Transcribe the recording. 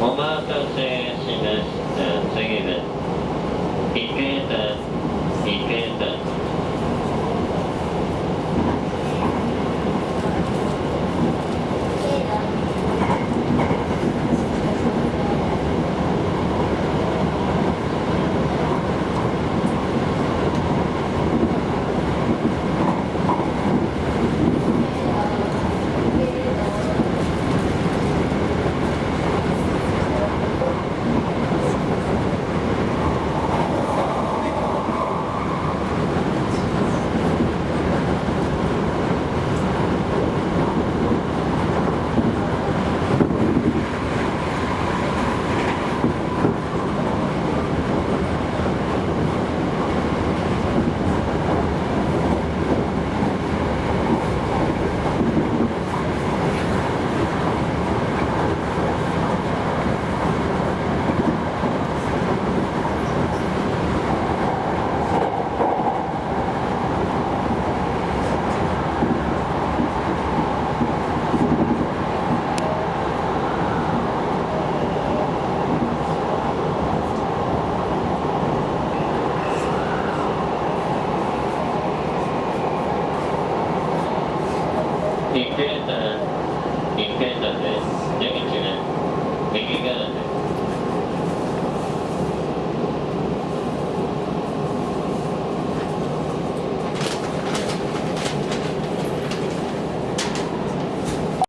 お待たせしました。次です。一平山、一平山です。